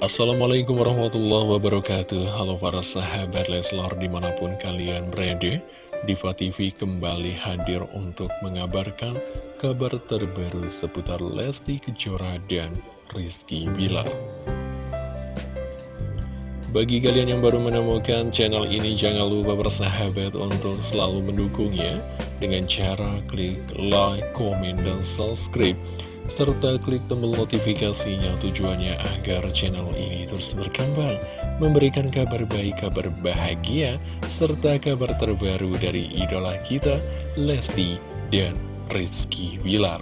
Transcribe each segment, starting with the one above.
Assalamualaikum warahmatullahi wabarakatuh. Halo para sahabat Leslar di mana pun kalian berada Diva TV kembali hadir untuk mengabarkan kabar terbaru seputar Lesti Kejora dan Rizky Bilar. Bagi kalian yang baru menemukan channel ini jangan lupa bersahabat untuk selalu mendukungnya Dengan cara klik like, komen, dan subscribe serta klik tombol notifikasinya tujuannya agar channel ini terus berkembang, memberikan kabar baik, kabar bahagia, serta kabar terbaru dari idola kita, Lesti dan Rizky Wilar.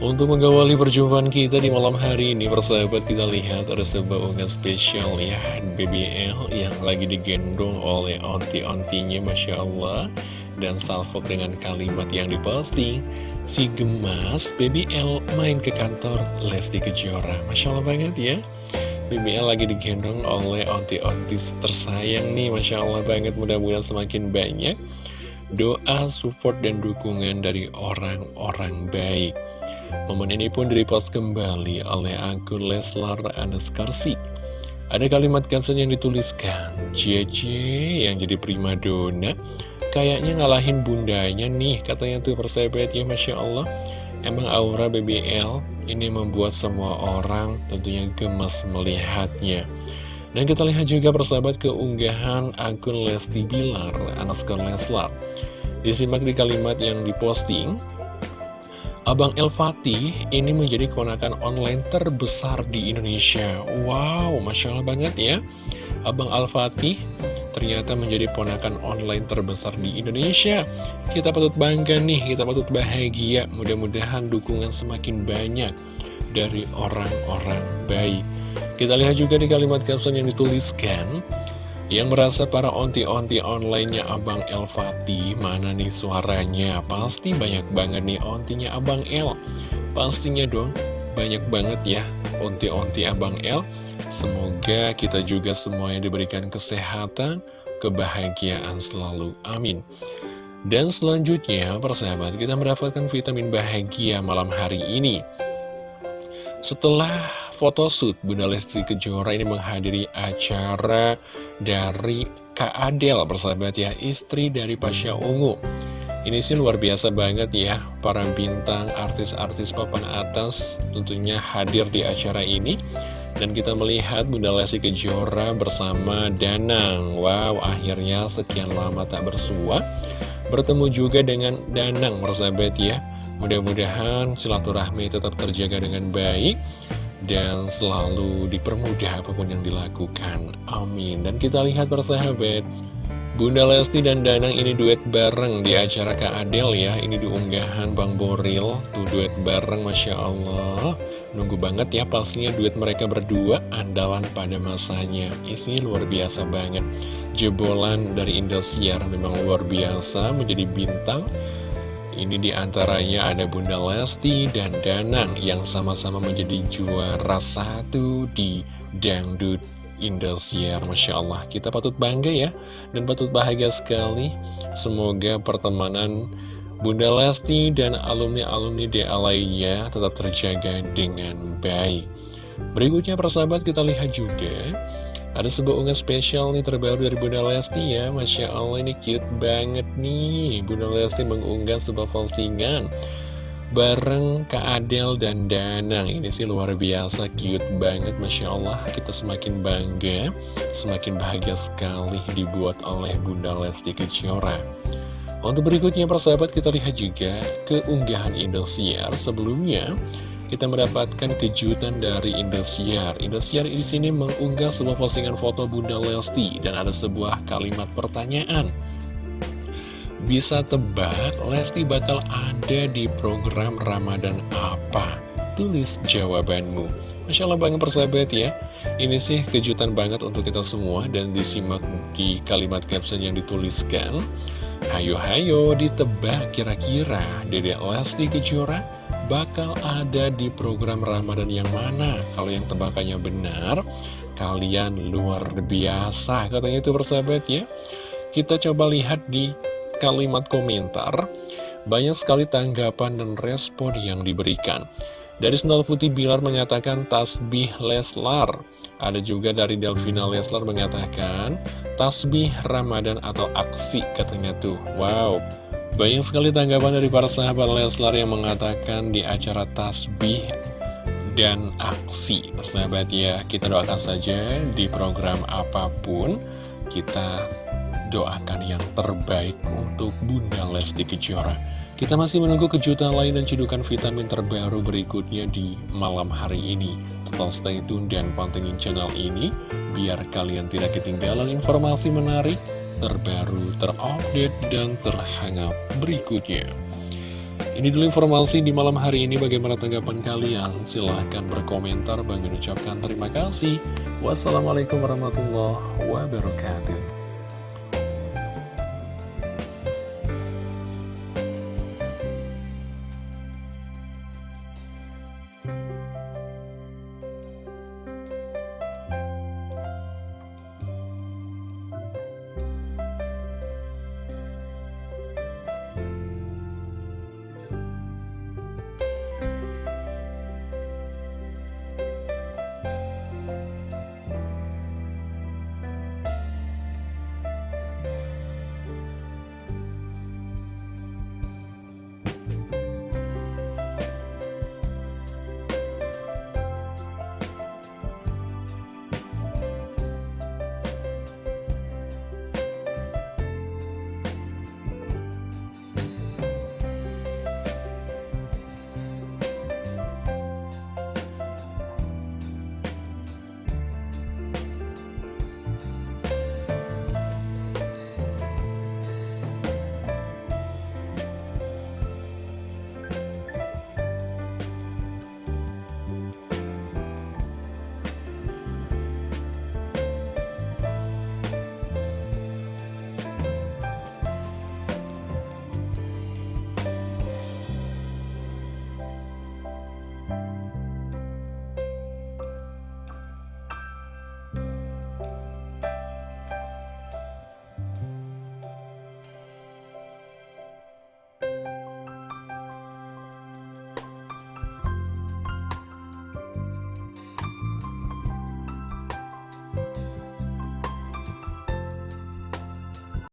Untuk mengawali perjumpaan kita di malam hari ini, persahabat kita lihat ada sebuah unggahan spesial ya, BBL yang lagi digendong oleh onti-ontinya, Masya Allah. Dan salvo dengan kalimat yang diposting, si gemas BBL main ke kantor Lesti Kejora. Masya Allah banget ya. BBL lagi digendong oleh onti-onti tersayang nih Masya Allah banget mudah-mudahan semakin banyak Doa, support, dan dukungan dari orang-orang baik Momen ini pun direpost kembali oleh akun Leslar Anaskarsik Ada kalimat caption yang dituliskan Cie-cie yang jadi prima dona Kayaknya ngalahin bundanya nih, katanya tuh persahabat ya, Masya Allah. Emang aura BBL ini membuat semua orang tentunya gemes melihatnya. Dan kita lihat juga persahabat keunggahan akun Lesti Bilar, Anaskar Leslar. Disimak di kalimat yang diposting, Abang El Fatih ini menjadi keponakan online terbesar di Indonesia. Wow, Masya Allah banget ya. Abang Al Fatih ternyata menjadi ponakan online terbesar di Indonesia. Kita patut bangga nih, kita patut bahagia. Mudah-mudahan dukungan semakin banyak dari orang-orang baik. Kita lihat juga di kalimat caption yang dituliskan, yang merasa para onti-onti online-nya Abang El Fatih, mana nih suaranya? Pasti banyak banget nih ontinya Abang El. Pastinya dong, banyak banget ya onti-onti Abang El. Semoga kita juga semuanya diberikan kesehatan, kebahagiaan selalu. Amin. Dan selanjutnya, persahabat, kita mendapatkan vitamin bahagia malam hari ini. Setelah photoshoot, Bunda Lesti Kejora ini menghadiri acara dari Kak Adel, persahabat ya, istri dari Pasha Ungu. Ini sih luar biasa banget ya, para bintang artis-artis papan atas tentunya hadir di acara ini. Dan kita melihat Bunda Lesti Kejora bersama Danang Wow, akhirnya sekian lama tak bersua Bertemu juga dengan Danang, persahabat ya Mudah-mudahan silaturahmi tetap terjaga dengan baik Dan selalu dipermudah apa pun yang dilakukan. Amin. Dan kita lihat persahabat Bunda Lesti dan Danang ini duet bareng di acara Kak Adel ya. Ini diunggahan Bang Boril Tuh duet bareng Masya Allah. Nunggu banget ya pastinya duet mereka berdua andalan pada masanya. Isinya luar biasa banget. Jebolan dari Indosiar memang luar biasa menjadi bintang Ini di antaranya ada Bunda Lesti dan Danang Yang sama-sama menjadi juara satu di Dangdut Indosiar Masya Allah kita patut bangga ya Dan patut bahagia sekali Semoga pertemanan Bunda Lesti dan alumni-alumni DA lainnya tetap terjaga dengan baik. Berikutnya persahabat kita lihat juga ada sebuah unggahan spesial nih terbaru dari Bunda Lesti ya. Masya Allah ini cute banget nih. Bunda Lesti mengunggah sebuah postingan Bareng Kak Adel dan Danang. Ini sih luar biasa cute banget Masya Allah. Kita semakin bangga Semakin bahagia sekali dibuat oleh Bunda Lesti Kejora. Untuk berikutnya persahabat kita lihat juga keunggahan Indosiar. Sebelumnya kita mendapatkan kejutan dari Indosiar. Indosiar di sini mengunggah sebuah postingan foto Bunda Lesti dan ada sebuah kalimat pertanyaan. Bisa tebak Lesti bakal ada di program Ramadan apa? Tulis jawabanmu. Masya Allah banget persahabat ya Ini sih kejutan banget untuk kita semua Dan disimak di kalimat caption yang dituliskan Hayo-hayo ditebak kira-kira Dede Lesti Kejora bakal ada di program Ramadan yang mana? Kalau yang tebakannya benar, kalian luar biasa Katanya itu persahabat ya Kita coba lihat di kalimat komentar Banyak sekali tanggapan dan respon yang diberikan Dari Sendal Putih Bilar mengatakan tasbih Leslar. Ada juga dari Delvina Leslar mengatakan tasbih Ramadan atau aksi katanya tuh. Wow. Banyak sekali tanggapan dari para sahabat Leslar yang mengatakan di acara tasbih dan aksi. Persahabat ya, kita doakan saja di program apa pun kita doakan yang terbaik untuk Bunda Lesti Kejora. Kita masih menunggu kejutan lain dan cedukan vitamin terbaru berikutnya di malam hari ini. Tetap stay tune dan pantengin channel ini, biar kalian tidak ketinggalan informasi menarik, terbaru, terupdate, dan terhangat berikutnya. Ini dulu informasi di malam hari ini. Bagaimana tanggapan kalian? Silahkan berkomentar. Bang ucapkan terima kasih. Wassalamualaikum warahmatullahi wabarakatuh.